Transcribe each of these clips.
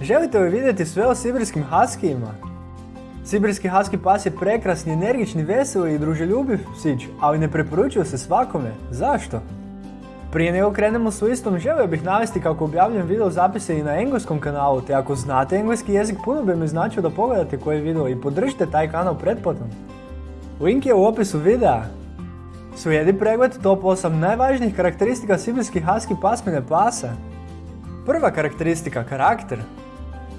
Želite li vidjeti sve o sibirskim haskijima? Sibirski haski pas je prekrasni, energični, veseli i druželjubiv psić, ali ne preporučuje se svakome. Zašto? Prije nego krenemo s listom, želio bih navesti kako objavljujem video zapise i na engleskom kanalu, te ako znate engleski jezik, puno bi mi značio da pogledate koji video i podržite taj kanal pretplatom. Link je u opisu videa. Slijedi pregled top 8 najvažnijih karakteristika sibirskih haski pasmine pasa. Prva karakteristika, karakter.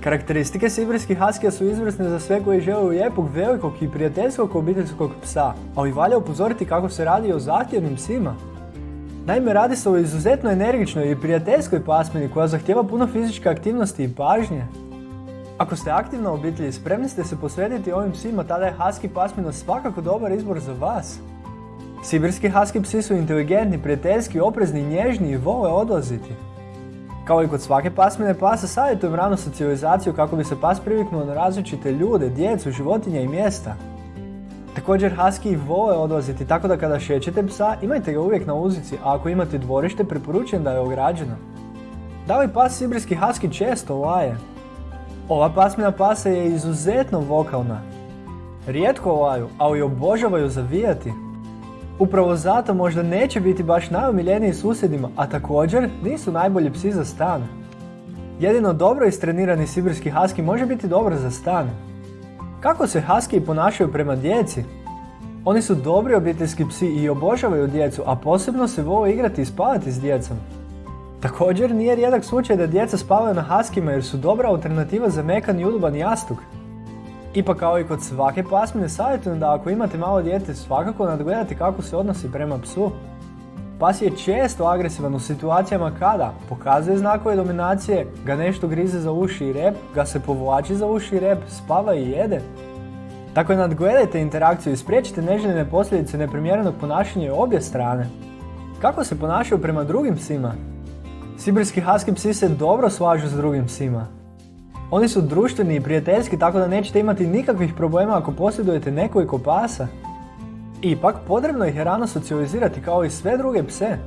Karakteristike sibirskih haskija su izvrsne za sve koji žele lijepog, velikog i prijateljskog obiteljskog psa, ali valja upozoriti kako se radi o zahtjevnim psima. Naime, radi se o izuzetno energičnoj i prijateljskoj pasmini koja zahtjeva puno fizičke aktivnosti i pažnje. Ako ste aktivna obitelj i spremni ste se posvetiti ovim psima, tada je Husky pasmina svakako dobar izbor za vas. Sibirski Husky psi su inteligentni, prijateljski, oprezni, nježni i vole odlaziti. Kao i kod svake pasmine pasa, savjetujem ranu socijalizaciju kako bi se pas priviknuo na različite ljude, djecu, životinje i mjesta. Također Husky vole odlaziti, tako da kada šećete psa, imajte ga uvijek na uzici, a ako imate dvorište, preporučujem da je ograđeno. Da li pas Sibirski Husky često laje? Ova pasmina pasa je izuzetno vokalna. Rijetko laju, ali obožavaju zavijati. Upravo zato možda neće biti baš najomiljeniji susjedima, a također nisu najbolji psi za stan. Jedino dobro istrenirani sibirski husky može biti dobar za stan. Kako se husky ponašaju prema djeci? Oni su dobri obiteljski psi i obožavaju djecu, a posebno se vole igrati i spavati s djecom. Također nije rijedak slučaj da djeca spavaju na haskima jer su dobra alternativa za mekan i udoban jastuk. Ipak kao i kod svake pasmine savjetujem da ako imate malo dijete svakako nadgledati kako se odnosi prema psu. Pas je često agresivan u situacijama kada pokazuje znakove dominacije, ga nešto grize za uši i rep, ga se povlači za uši i rep, spava i jede. Tako nadgledajte interakciju i spriječite neželjene posljedice neprimjerenog ponašanja obje strane. Kako se ponašaju prema drugim psima? Sibirski husky psi se dobro slažu s drugim psima. Oni su društveni i prijateljski tako da nećete imati nikakvih problema ako posjedujete nekoliko pasa. Ipak, potrebno ih je rano socijalizirati kao i sve druge pse.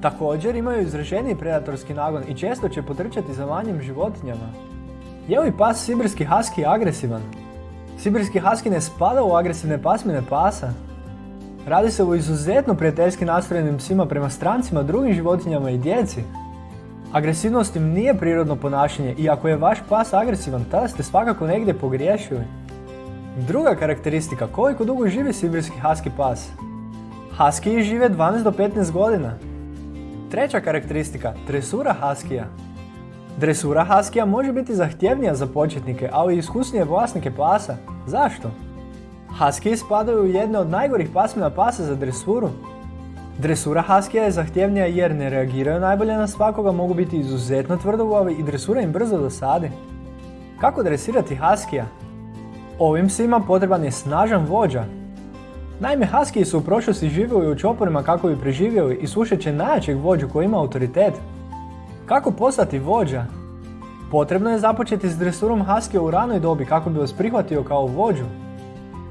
Također imaju izraženiji predatorski nagon i često će potrčati za manjim životinjama. Je li pas Sibirski husky agresivan? Sibirski husky ne spada u agresivne pasmine pasa. Radi se o izuzetno prijateljski nastrojenim psima prema strancima, drugim životinjama i djeci. Agresivnost nije prirodno ponašanje i ako je vaš pas agresivan, tada ste svakako negdje pogriješili. Druga karakteristika, koliko dugo živi sibirski husky pas? Husky žive 12 do 15 godina. Treća karakteristika, dresura huskija. Dresura huskija može biti zahtjevnija za početnike, ali i iskusnije vlasnike pasa. Zašto? Husky spadaju u jedne od najgorih pasmina pasa za dresuru. Dresura Haskija je zahtjevnija jer ne reagiraju najbolje na svakoga, mogu biti izuzetno tvrdoglavi i dresura im brzo dosadi. Kako dresirati Haskija? Ovim psima potreban je snažan vođa. Naime, Haskiji su u prošlosti živjeli u čoporima kako bi preživjeli i slušat će najjačeg vođu koji ima autoritet. Kako postati vođa? Potrebno je započeti s dresurom Haskija u ranoj dobi kako bi vas prihvatio kao vođu.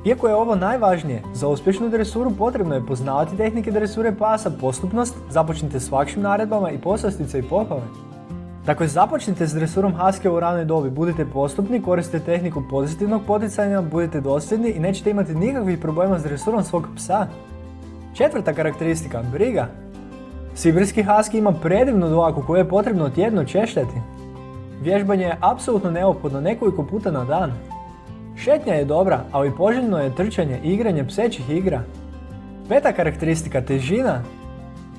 Iako je ovo najvažnije, za uspješnu dresuru potrebno je poznavati tehnike dresure pasa, postupnost, započnite s lakšim naredbama i poslastice i pohvale. Dakle, započnite s dresurom Husky u ranoj dobi, budite postupni, koristite tehniku pozitivnog poticanja, budite dosljedni i nećete imati nikakvih problema s dresurom svog psa. Četvrta karakteristika, briga. Sibirski Husky ima predivnu dlaku koju je potrebno tjedno češljati. Vježbanje je apsolutno neophodno nekoliko puta na dan. Šetnja je dobra, ali poželjno je trčanje i igranje psećih igra. Peta karakteristika, težina.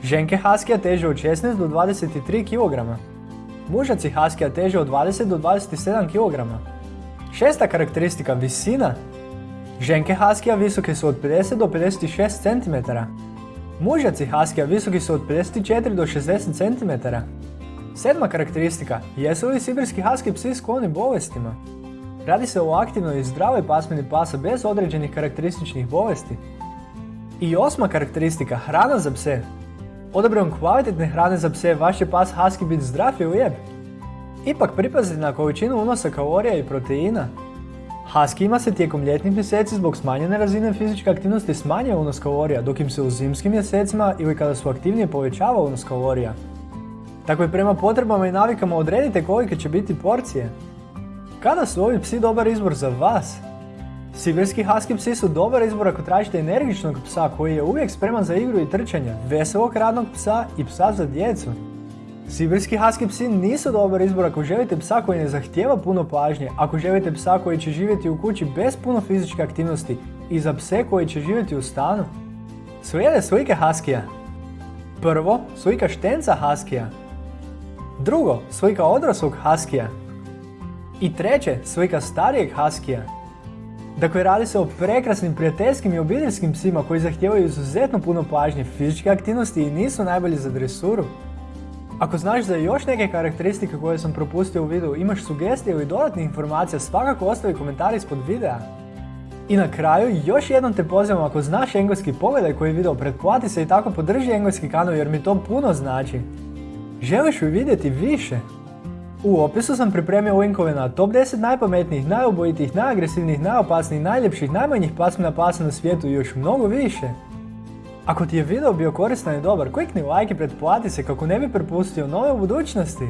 Ženke Haskija teže od 16 do 23 kg. Mužaci Haskija teže od 20 do 27 kg. Šesta karakteristika, visina. Ženke Haskija visoke su od 50 do 56 cm. Mužaci Haskija visoki su od 54 do 60 cm. Sedma karakteristika, jesu li sibirski Husky psi skloni bolestima? Radi se o aktivnoj i zdravoj pasmini pasa bez određenih karakterističnih bolesti. I osma karakteristika, hrana za pse. Odabrom kvalitetne hrane za pse, vaš će pas husky biti zdrav i lijep. Ipak pripazite na količinu unosa kalorija i proteina. Huskyima se tijekom ljetnih mjeseci zbog smanjene razine fizičke aktivnosti smanjuje unos kalorija, dok im se u zimskim mjesecima ili kada su aktivnije povećava unos kalorija. Tako i prema potrebama i navikama odredite kolike će biti porcije. Kada su ovi psi dobar izbor za vas? Sibirski husky psi su dobar izbor ako tražite energičnog psa koji je uvijek spreman za igru i trčanje, veselog radnog psa i psa za djecu. Sibirski husky psi nisu dobar izbor ako želite psa koji ne zahtijeva puno pažnje, ako želite psa koji će živjeti u kući bez puno fizičke aktivnosti i za pse koji će živjeti u stanu. Slijede slike huskija. Prvo, slika štenca huskija. Drugo, slika odraslog huskija. I treće, slika starijeg huskija. Dakle, radi se o prekrasnim prijateljskim i obiteljskim psima koji zahtijevaju izuzetno puno pažnje, fizičke aktivnosti i nisu najbolji za dresuru. Ako znaš za još neke karakteristike koje sam propustio u videu, imaš sugestije ili dodatnih informacija, svakako ostavi komentar ispod videa. I na kraju, još jednom te pozivam ako znaš engleski pogledaj koji video, pretplati se i tako podrži engleski kanal jer mi to puno znači. Želiš li vidjeti više? U opisu sam pripremio linkove na top 10 najpametnijih, najobojitijih, najagresivnijih, najopasnijih, najljepših, najmanjih pasmina pasa na svijetu i još mnogo više. Ako ti je video bio koristan i dobar, klikni like i pretplati se kako ne bi propustio nove u budućnosti.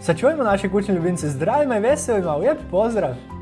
Sačuvajmo naše kućne ljubimce zdravima i veselima, lijep pozdrav!